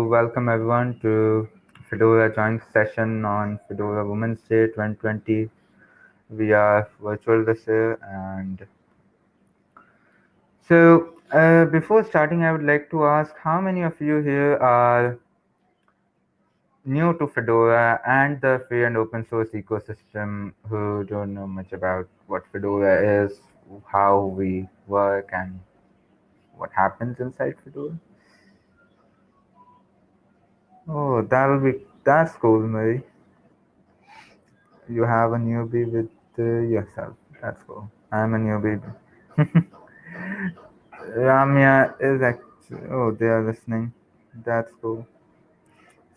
welcome everyone to Fedora joint session on Fedora Women's Day 2020 via virtual this year. And so, uh, before starting, I would like to ask how many of you here are new to Fedora and the free and open source ecosystem who don't know much about what Fedora is, how we work, and what happens inside Fedora? Oh, that'll be that's cool, Marie. You have a newbie with uh, yourself. That's cool. I'm a newbie. Ramya is actually. Oh, they are listening. That's cool.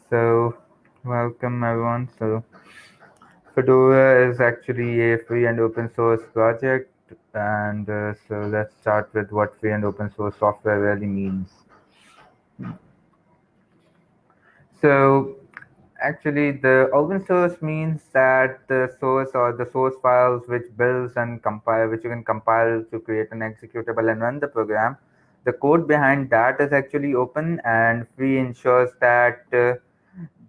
So, welcome everyone. So, Fedora is actually a free and open source project, and uh, so let's start with what free and open source software really means. So actually the open source means that the source or the source files which builds and compile, which you can compile to create an executable and run the program, the code behind that is actually open and free ensures that uh,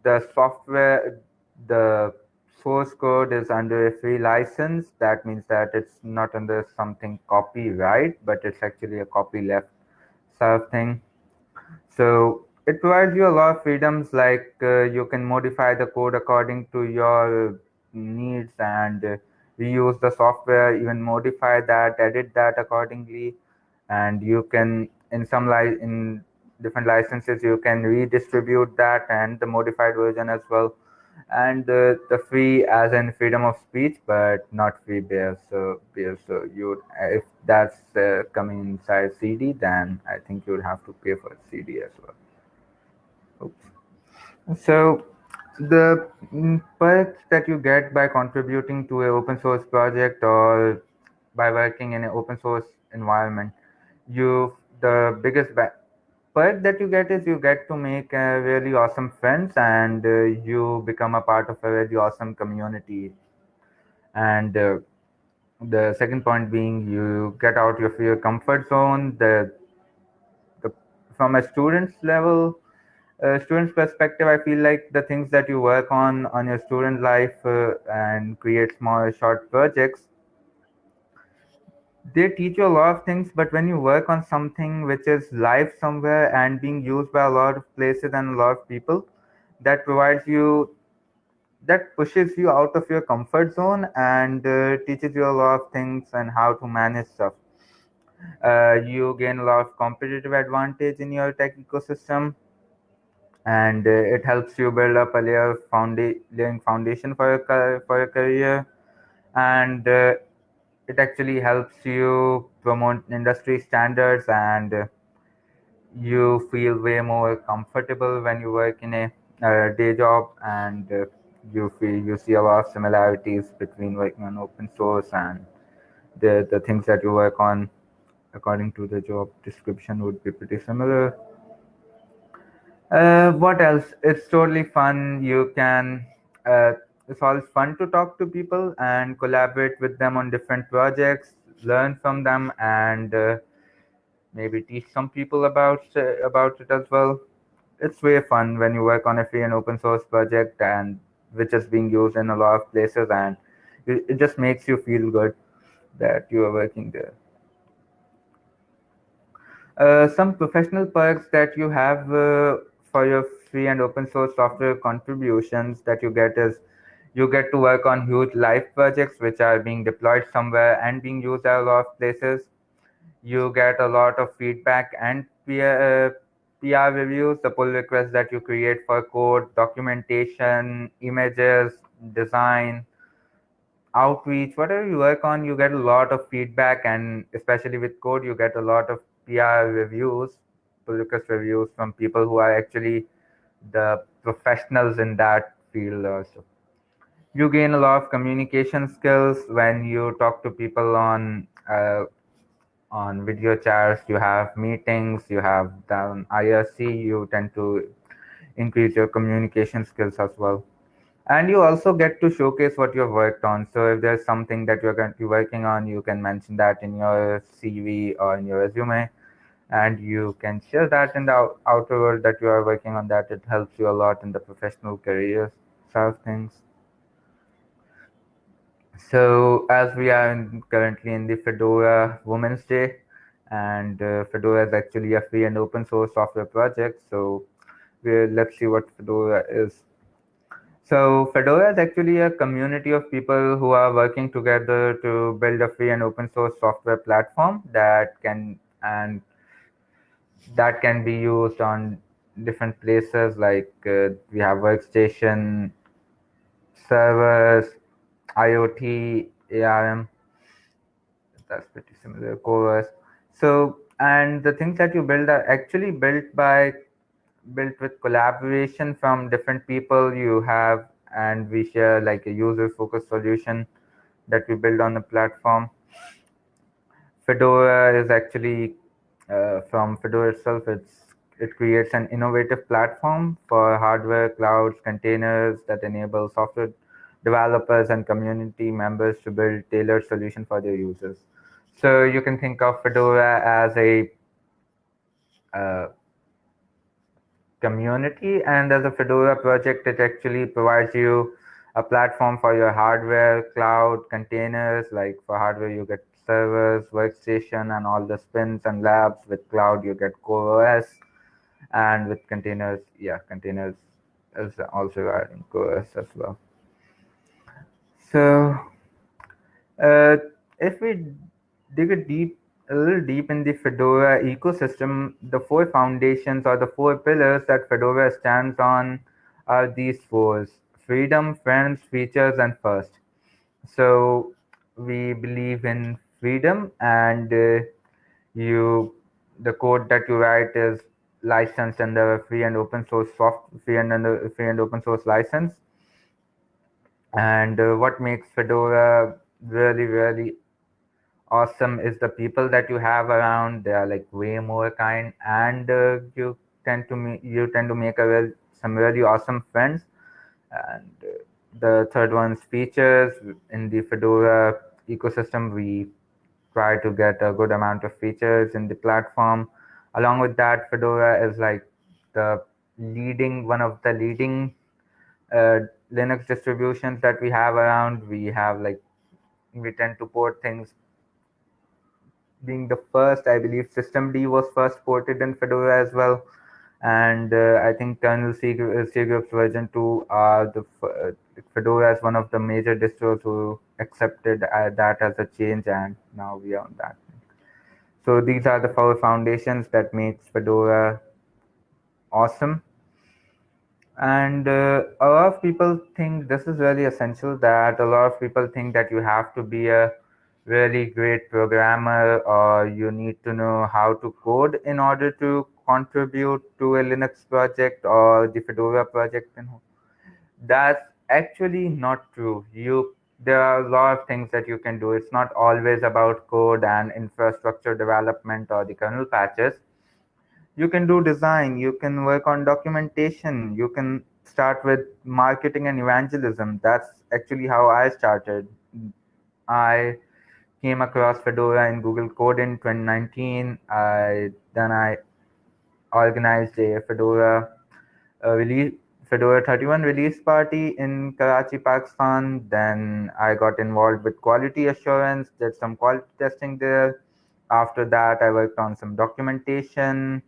the software, the source code is under a free license. That means that it's not under something copyright, but it's actually a copyleft sort of thing. So it provides you a lot of freedoms like uh, you can modify the code according to your needs and uh, reuse the software even modify that edit that accordingly. And you can in some li- in different licenses you can redistribute that and the modified version as well. And uh, the free as in freedom of speech but not free beer so so you if that's uh, coming inside cd then i think you would have to pay for cd as well so the mm, perks that you get by contributing to an open source project or by working in an open source environment, you the biggest perk that you get is you get to make a really awesome friends and uh, you become a part of a really awesome community. And uh, the second point being you get out of your comfort zone. The, the from a student's level, uh, student's perspective, I feel like the things that you work on on your student life uh, and create small short projects, they teach you a lot of things. But when you work on something which is live somewhere and being used by a lot of places and a lot of people, that provides you that pushes you out of your comfort zone and uh, teaches you a lot of things and how to manage stuff. Uh, you gain a lot of competitive advantage in your tech ecosystem and uh, it helps you build up a layer founda- laying foundation for your for your career. And uh, it actually helps you promote industry standards and uh, you feel way more comfortable when you work in a, a day job and uh, you feel you see a lot of similarities between working on open source and the the things that you work on. According to the job description would be pretty similar uh, what else? It's totally fun. You can, uh, it's always fun to talk to people and collaborate with them on different projects, learn from them, and uh, maybe teach some people about uh, about it as well. It's very fun when you work on a free and open source project and which is being used in a lot of places, and it, it just makes you feel good that you are working there. Uh, some professional perks that you have uh, for your free and open source software contributions that you get is you get to work on huge live projects which are being deployed somewhere and being used at a lot of places. You get a lot of feedback and peer, uh, PR reviews, the pull requests that you create for code, documentation, images, design, outreach, whatever you work on, you get a lot of feedback. And especially with code, you get a lot of PR reviews request reviews from people who are actually the professionals in that field also. You gain a lot of communication skills when you talk to people on uh, on video chats. You have meetings you have down irc you tend to increase your communication skills as well. And you also get to showcase what you've worked on. So if there's something that you're going to be working on you can mention that in your cv or in your resume and you can share that in the outer world that you are working on that. It helps you a lot in the professional career side of things. So as we are in, currently in the fedora women's day and uh, fedora is actually a free and open source software project. So let's see what fedora is. So fedora is actually a community of people who are working together to build a free and open source software platform that can and that can be used on different places like uh, we have workstation servers iot arm that's pretty similar covers so and the things that you build are actually built by built with collaboration from different people you have and we share like a user focused solution that we build on the platform. Fedora is actually uh, from Fedora itself. It's it creates an innovative platform for hardware, clouds, containers that enable software developers and community members to build tailored solution for their users. So you can think of Fedora as a uh, community, and as a Fedora project, it actually provides you a platform for your hardware, cloud, containers. Like for hardware, you get servers, workstation, and all the spins and labs. With cloud, you get Core OS, and with containers, yeah, containers is also adding Core OS as well. So, uh, if we dig a deep, a little deep in the Fedora ecosystem, the four foundations or the four pillars that Fedora stands on are these four: freedom, friends, features, and first. So we believe in freedom, and uh, you, the code that you write is licensed under free and open source soft, free and under free and open source license. And uh, what makes Fedora really, really awesome is the people that you have around. They are like way more kind, and uh, you tend to me you tend to make a real, some really awesome friends. And uh, the third one's features in the Fedora ecosystem. We try to get a good amount of features in the platform. Along with that, Fedora is like the leading one of the leading uh, Linux distributions that we have around. We have like we tend to port things being the first, I believe systemd was first ported in Fedora as well. And uh, I think kernel C, C version 2 are the uh, Fedora is one of the major distros who accepted uh, that as a change, and now we are on that. So these are the four foundations that makes Fedora awesome. And uh, a lot of people think this is really essential that a lot of people think that you have to be a really great programmer or you need to know how to code in order to contribute to a Linux project or the Fedora project. That's actually not true. You there are a lot of things that you can do. It's not always about code and infrastructure development or the kernel patches. You can do design, you can work on documentation, you can start with marketing and evangelism. That's actually how I started. I came across Fedora in Google Code in 2019. I then I organized a Fedora uh, release Fedora 31 release party in Karachi, Pakistan. Then I got involved with quality assurance, did some quality testing there. After that, I worked on some documentation.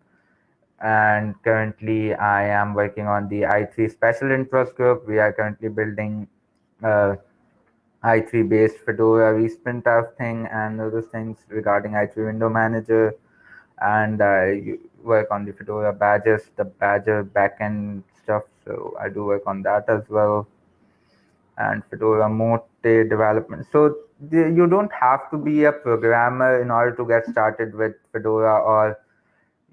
And currently, I am working on the i3 special interest group. We are currently building uh, i3 based Fedora resprint of thing and other things regarding i3 window manager. And I work on the Fedora badges, the badger backend stuff. So I do work on that as well. And Fedora Mote development. So the, you don't have to be a programmer in order to get started with Fedora, or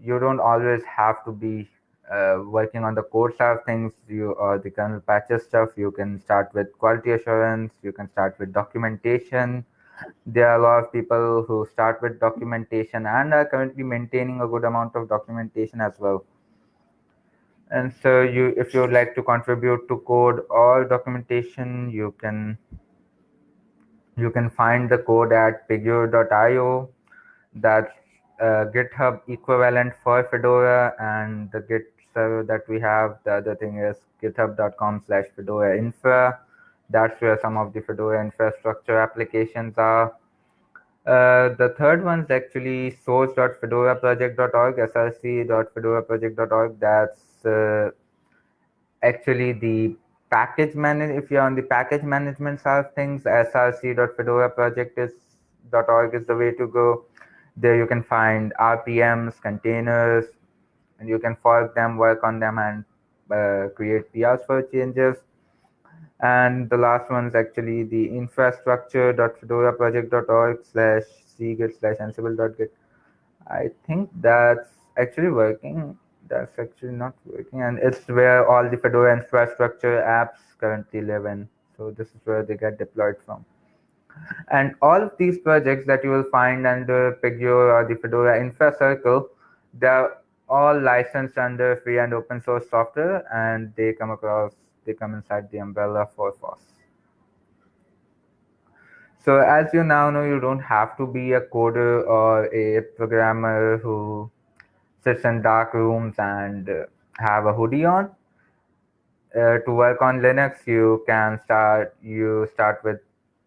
you don't always have to be uh, working on the core side of things. You or the kernel patches stuff. You can start with quality assurance. You can start with documentation. There are a lot of people who start with documentation and are currently maintaining a good amount of documentation as well and so you if you would like to contribute to code or documentation you can you can find the code at pagure.io that's uh, GitHub equivalent for Fedora and the Git server that we have. The other thing is github.com slash Fedora infra. That's where some of the Fedora infrastructure applications are. Uh, the third one is actually source.fedoraproject.org, src.fedoraproject.org. That's uh, actually the package manage. If you're on the package management side of things, src.fedoraproject.org is the way to go. There you can find RPMs, containers, and you can fork them, work on them, and uh, create PRs for changes. And the last one is actually the infrastructure.fedoraproject.org slash cgit slash ansible.git. I think that's actually working. That's actually not working. And it's where all the Fedora infrastructure apps currently live in. So this is where they get deployed from. And all of these projects that you will find under Pagure or the Fedora Infra Circle, they're all licensed under free and open source software and they come across they come inside the umbrella for FOSS. So as you now know, you don't have to be a coder or a programmer who sits in dark rooms and uh, have a hoodie on. Uh, to work on Linux, you can start. You start with.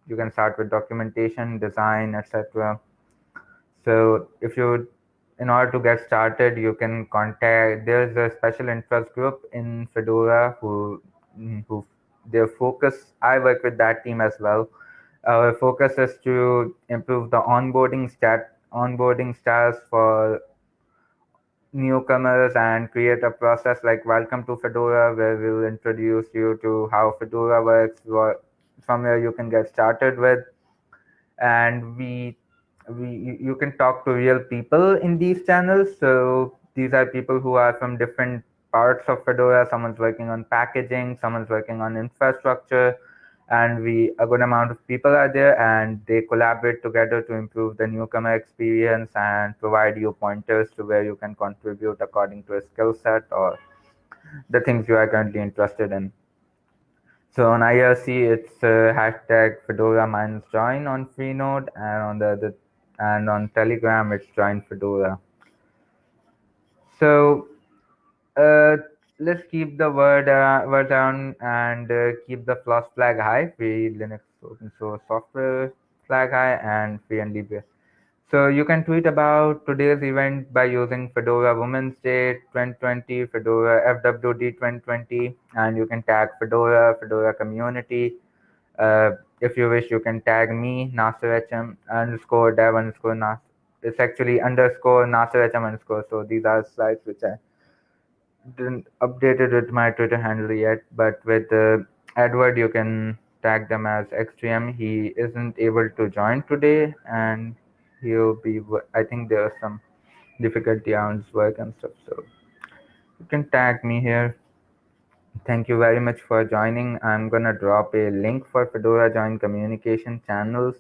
You can start with documentation, design, etc. So if you, in order to get started, you can contact. There's a special interest group in Fedora who Who their focus. I work with that team as well. Our focus is to improve the onboarding stat onboarding styles for newcomers and create a process like welcome to fedora where we'll introduce you to how fedora works what from where you can get started with. And we we you can talk to real people in these channels. So these are people who are from different parts of Fedora. Someone's working on packaging, someone's working on infrastructure, and we a good amount of people are there, and they collaborate together to improve the newcomer experience and provide you pointers to where you can contribute according to a skill set or the things you are currently interested in. So on IRC, it's uh, hashtag Fedora minus join on Freenode, and on the other, and on Telegram, it's join Fedora. So uh, let's keep the word uh, word down and uh, keep the floss flag high. Free linux open source software flag high and free and libya so you can tweet about today's event by using fedora women's day 2020 fedora fwd 2020 and you can tag fedora fedora community. Uh, if you wish you can tag me nasser underscore dev underscore nas it's actually underscore nasser underscore. So these are slides which i didn't update it with my Twitter handle yet, but with uh, Edward, you can tag them as Xtreme. He isn't able to join today, and he'll be. I think there are some difficulty on his work and stuff, so you can tag me here. Thank you very much for joining. I'm gonna drop a link for Fedora Join Communication channels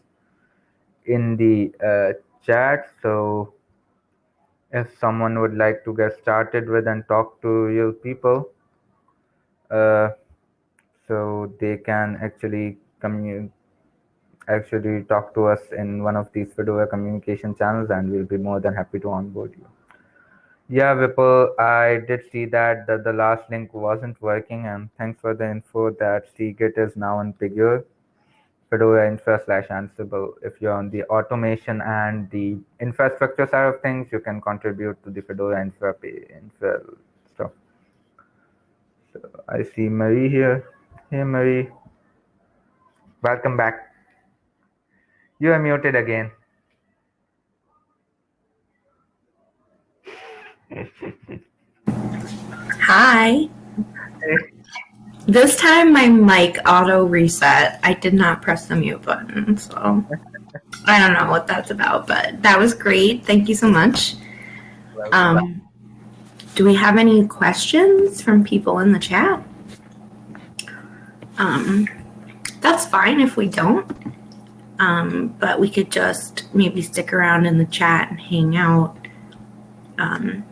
in the uh, chat, so if someone would like to get started with and talk to real people uh, so they can actually commun actually talk to us in one of these Fedora communication channels and we'll be more than happy to onboard you. Yeah, Vipul, I did see that, that the last link wasn't working and thanks for the info that cgit is now in Pagure. Fedora infra slash Ansible. If you're on the automation and the infrastructure side of things, you can contribute to the Fedora infra, infra stuff. So I see Marie here. Hey, Marie. Welcome back. You are muted again. Hi. Hey. This time my mic auto reset. I did not press the mute button, so I don't know what that's about, but that was great. Thank you so much. Um, do we have any questions from people in the chat? Um, that's fine if we don't. Um, but we could just maybe stick around in the chat and hang out um,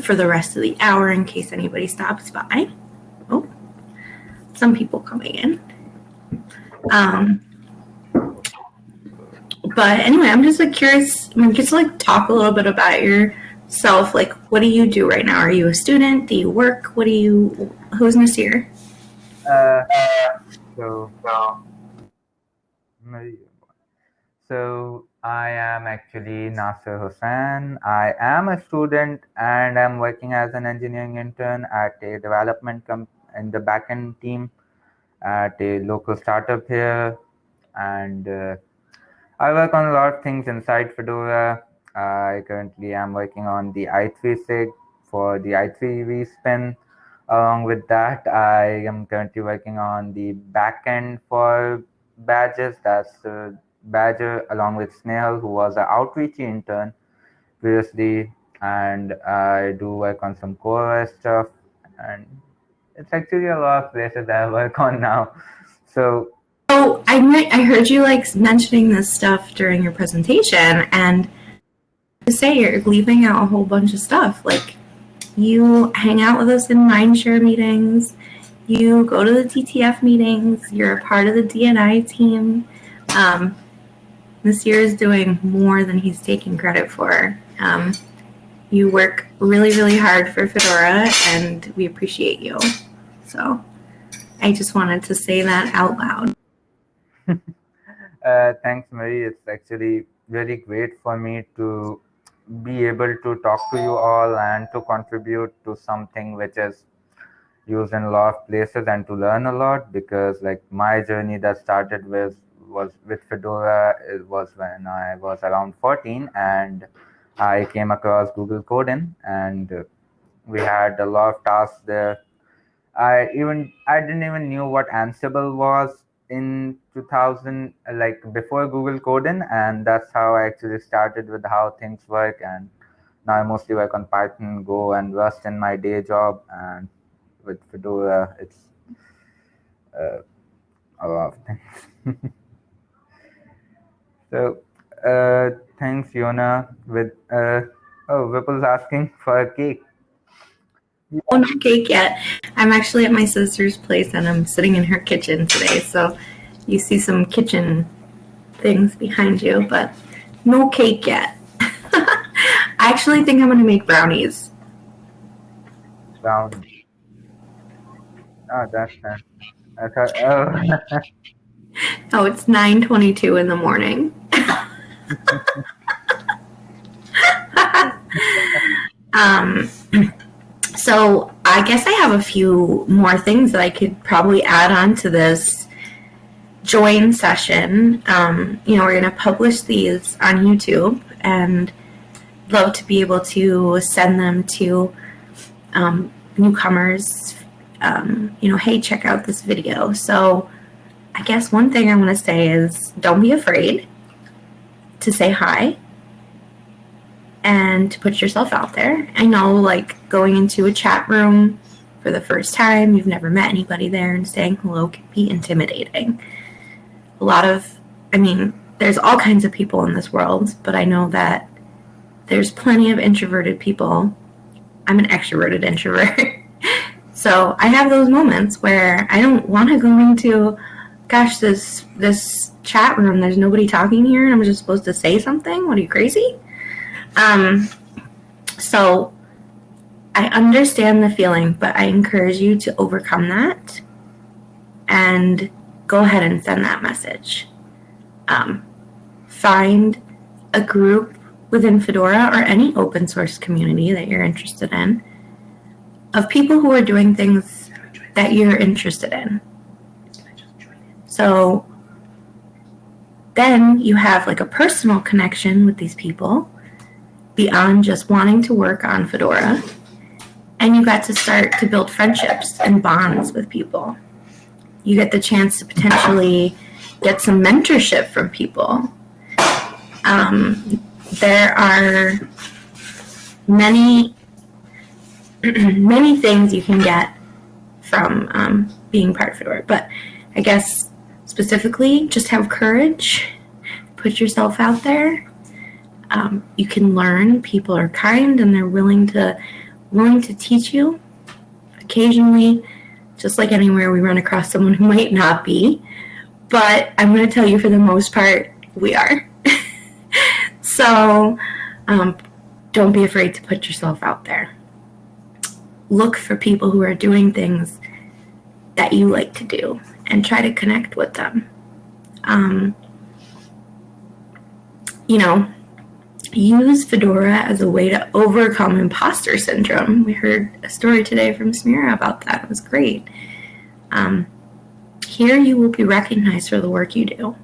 for the rest of the hour in case anybody stops by. Some people coming in. Um, but anyway, I'm just like curious. I'm just like talk a little bit about yourself. Like, what do you do right now? Are you a student? Do you work? What do you? Who's Nasir? Uh, so, so I am actually Nasir Hussain. I am a student and I'm working as an engineering intern at a development com- in the backend team at a local startup here. And uh, I work on a lot of things inside Fedora. I currently am working on the i3 SIG for the i3 vSpin. Along with that, I am currently working on the backend for badges. That's uh, Badger along with Snail, who was an outreach intern previously, and I do work on some core stuff, and it's actually a lot places that I work on now. So, oh, I I heard you like mentioning this stuff during your presentation, and to say you're leaving out a whole bunch of stuff. Like, you hang out with us in Mindshare meetings, you go to the TTF meetings, you're a part of the DNI team. Um, year is doing more than he's taking credit for. Um, you work really, really hard for Fedora, and we appreciate you. So I just wanted to say that out loud. uh, thanks, Marie. It's actually really great for me to be able to talk to you all and to contribute to something which is used in a lot of places and to learn a lot because like my journey that started with was with Fedora it was when I was around 14 and I came across Google Code-in and we had a lot of tasks there. I even I didn't even knew what Ansible was in 2000 like before Google Code-in and that's how I actually started with how things work and now I mostly work on Python, Go and Rust in my day job and with Fedora it's uh, a lot of things. So, uh, thanks, Yona. With uh, oh, Vipul's asking for a cake. Oh, no cake yet. I'm actually at my sister's place and I'm sitting in her kitchen today. So, you see some kitchen things behind you, but no cake yet. I actually think I'm going to make brownies. Brownies. Oh, that's nice. I thought, oh. Oh, it's 9:22 in the morning. um, so I guess I have a few more things that I could probably add on to this join session. Um, you know, we're going to publish these on YouTube and love to be able to send them to um, newcomers. Um, you know, hey, check out this video. So I guess one thing I want to say is don't be afraid to say hi and to put yourself out there. I know, like, going into a chat room for the first time, you've never met anybody there, and saying hello can be intimidating. A lot of, I mean, there's all kinds of people in this world, but I know that there's plenty of introverted people. I'm an extroverted introvert. so I have those moments where I don't want to go into gosh, this this chat room, there's nobody talking here, and I'm just supposed to say something. What are you crazy? Um, so I understand the feeling, but I encourage you to overcome that and go ahead and send that message. Um, find a group within Fedora or any open source community that you're interested in of people who are doing things that you're interested in so then you have like a personal connection with these people beyond just wanting to work on Fedora. And you got to start to build friendships and bonds with people. You get the chance to potentially get some mentorship from people. Um, there are many, many things you can get from um, being part of Fedora. But I guess specifically, just have courage, put yourself out there. Um, you can learn. People are kind and they're willing to willing to teach you. Occasionally, just like anywhere, we run across someone who might not be. But I'm going to tell you, for the most part, we are. so um, don't be afraid to put yourself out there. Look for people who are doing things that you like to do and try to connect with them. Um, you know, use Fedora as a way to overcome imposter syndrome. We heard a story today from Smira about that. It was great. Um, here you will be recognized for the work you do,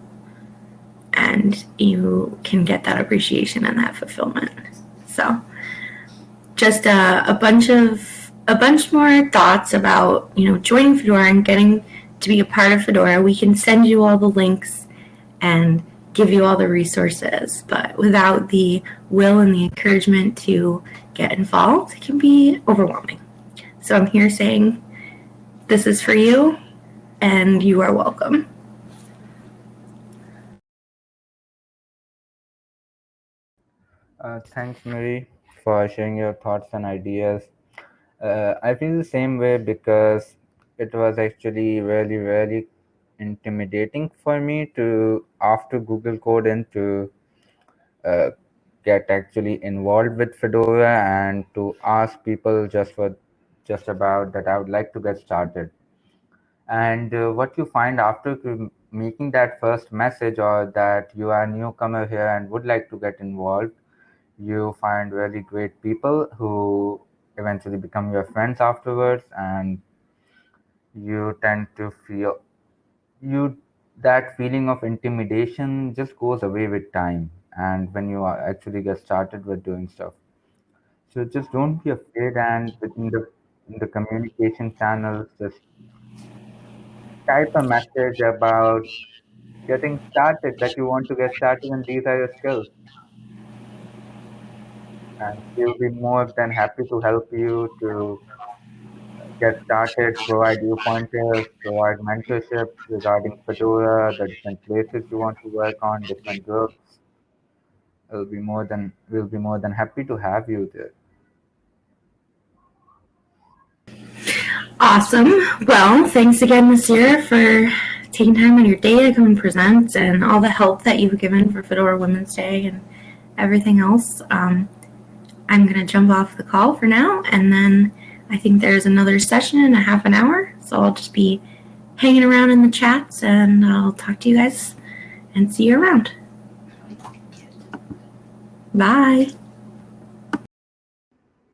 and you can get that appreciation and that fulfillment. So, just a, a bunch of a bunch more thoughts about you know joining Fedora and getting to be a part of Fedora. We can send you all the links and give you all the resources, but without the will and the encouragement to get involved, it can be overwhelming. So I'm here saying this is for you and you are welcome. Uh, thanks, Marie, for sharing your thoughts and ideas. Uh, I feel the same way because it was actually really, really intimidating for me to, after Google Code, and to uh, get actually involved with Fedora and to ask people just for just about that I would like to get started. And uh, what you find after making that first message or that you are a newcomer here and would like to get involved, you find really great people who eventually become your friends afterwards and you tend to feel you that feeling of intimidation just goes away with time and when you actually get started with doing stuff. So just don't be afraid and within the in the communication channels just type a message about getting started that you want to get started and these are your skills. And we'll be more than happy to help you to get started, provide you pointers, provide mentorship regarding Fedora, the different places you want to work on, different groups. It'll be more than we'll be more than happy to have you there. Awesome. Well, thanks again, Nasir, for taking time on your day to come and present and all the help that you've given for Fedora Women's Day and everything else. Um, I'm going to jump off the call for now, and then I think there's another session in a half an hour. So I'll just be hanging around in the chats, and I'll talk to you guys and see you around. Bye.